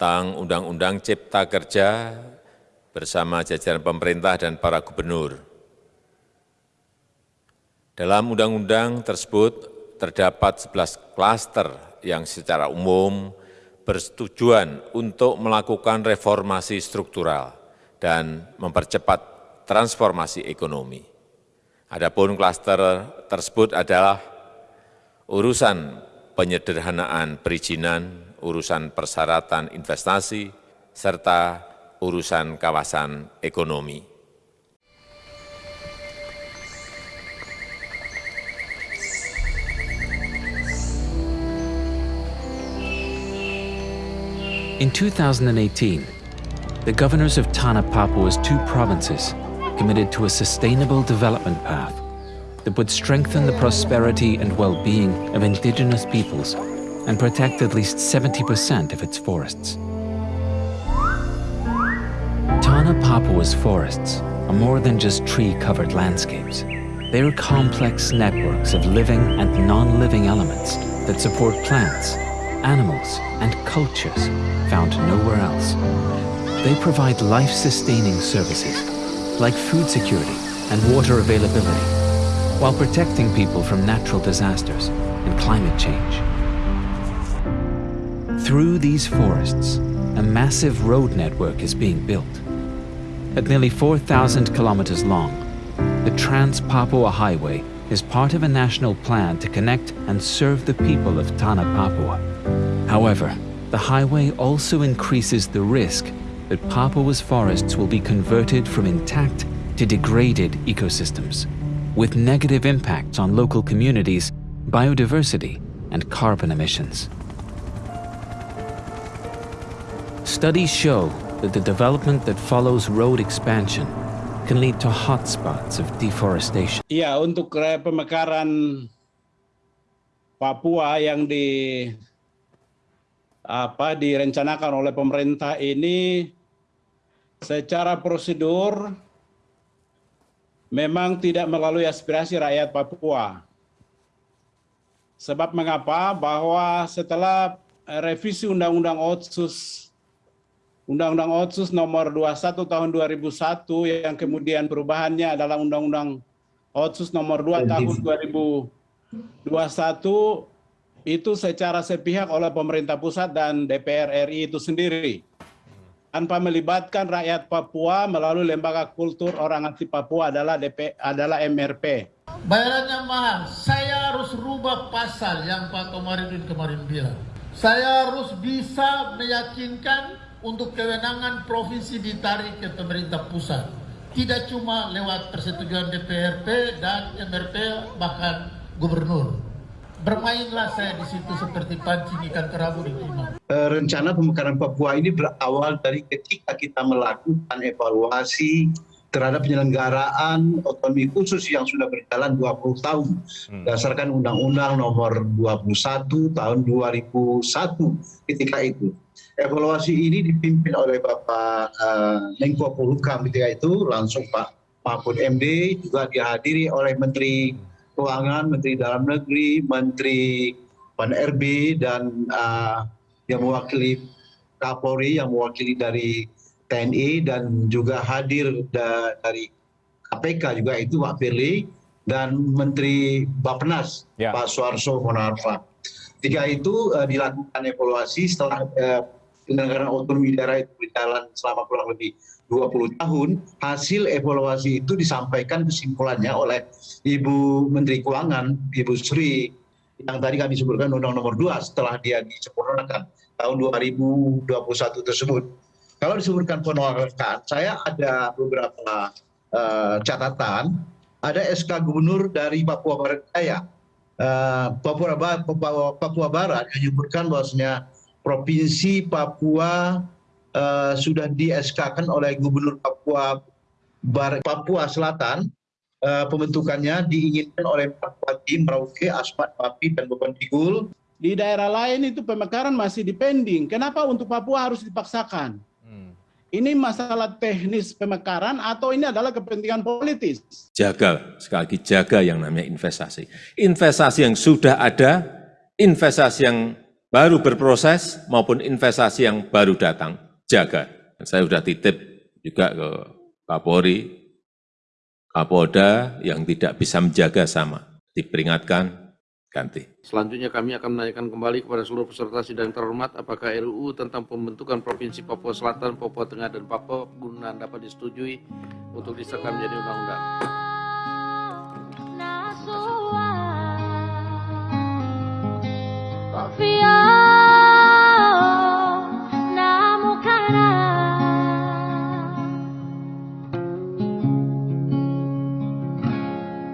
tentang Undang-Undang Cipta Kerja bersama jajaran pemerintah dan para gubernur. Dalam undang-undang tersebut terdapat 11 klaster yang secara umum bertujuan untuk melakukan reformasi struktural dan mempercepat transformasi ekonomi. Adapun klaster tersebut adalah urusan penyederhanaan perizinan, urusan persyaratan investasi, serta urusan kawasan ekonomi. In 2018, the governors of Tana Papua's two provinces committed to a sustainable development path that would strengthen the prosperity and well-being of indigenous peoples and protect at least 70% of its forests. Tana Papua's forests are more than just tree-covered landscapes. They are complex networks of living and non-living elements that support plants, animals, and cultures found nowhere else. They provide life-sustaining services like food security and water availability, while protecting people from natural disasters and climate change. Through these forests, a massive road network is being built. At nearly 4,000 kilometers long, the Trans-Papua Highway is part of a national plan to connect and serve the people of Tana Papua. However, the highway also increases the risk that Papua's forests will be converted from intact to degraded ecosystems, with negative impacts on local communities, biodiversity, and carbon emissions. Studies show that the development that follows road expansion can lead to hotspots of deforestation. Iya, untuk pemekaran Papua yang di apa direncanakan oleh pemerintah ini secara prosedur memang tidak melalui aspirasi rakyat Papua. Sebab mengapa? Bahwa setelah revisi Undang-Undang Otsus Undang-Undang Otsus nomor 21 tahun 2001 yang kemudian perubahannya adalah Undang-Undang Otsus nomor 2 tahun 2021 itu secara sepihak oleh pemerintah pusat dan DPR RI itu sendiri tanpa melibatkan rakyat Papua melalui lembaga kultur orang asli Papua adalah DP adalah MRP. Bayarannya mahal. Saya harus rubah pasal yang Pak Komarudin kemarin bilang. Saya harus bisa meyakinkan untuk kewenangan provinsi ditarik ke pemerintah pusat. Tidak cuma lewat persetujuan DPRP dan MRP bahkan gubernur. Bermainlah saya di situ seperti pancing ikan kerabu di timah. Rencana pemekaran Papua ini berawal dari ketika kita melakukan evaluasi terhadap penyelenggaraan otonomi khusus yang sudah berjalan 20 tahun hmm. berdasarkan Undang-Undang Nomor 21 Tahun 2001 ketika itu. Evaluasi ini dipimpin oleh Bapak uh, Menko Polhukam ketika itu langsung Pak Mahfud MD juga dihadiri oleh Menteri Keuangan, Menteri Dalam Negeri, Menteri Pan RB, dan uh, yang mewakili Kapolri, yang mewakili dari TNI, dan juga hadir da dari KPK juga itu Pak Firly, dan Menteri Bappenas, ya. Pak Suarso Monarfa. Tiga itu uh, dilakukan evaluasi setelah uh, penyelenggaraan otonomi daerah itu berjalan selama kurang lebih 20 tahun, hasil evaluasi itu disampaikan kesimpulannya oleh Ibu Menteri Keuangan, Ibu Sri, yang tadi kami sebutkan Undang Nomor 2 setelah dia disempurnakan tahun 2021 tersebut. Kalau disebutkan penolakan, saya ada beberapa uh, catatan. Ada SK Gubernur dari Papua Barat Daya, uh, Papua, Papua, Papua Barat yang menyebutkan bahwasanya Provinsi Papua uh, sudah di SK kan oleh Gubernur Papua Bar Papua Selatan uh, pembentukannya diinginkan oleh Pak Bupati Merauke, Asmat Papi dan Beban Tigul. Di daerah lain itu pemekaran masih dipending. Kenapa untuk Papua harus dipaksakan? Ini masalah teknis pemekaran atau ini adalah kepentingan politis? Jaga, sekali lagi jaga yang namanya investasi. Investasi yang sudah ada, investasi yang baru berproses maupun investasi yang baru datang, jaga. Saya sudah titip juga ke Kapolri, Kapolda yang tidak bisa menjaga sama, diperingatkan, ganti. Selanjutnya kami akan menanyakan kembali kepada seluruh peserta sidang terhormat apakah RUU tentang pembentukan Provinsi Papua Selatan, Papua Tengah, dan Papua Pegunungan dapat disetujui untuk disahkan menjadi undang-undang. Confía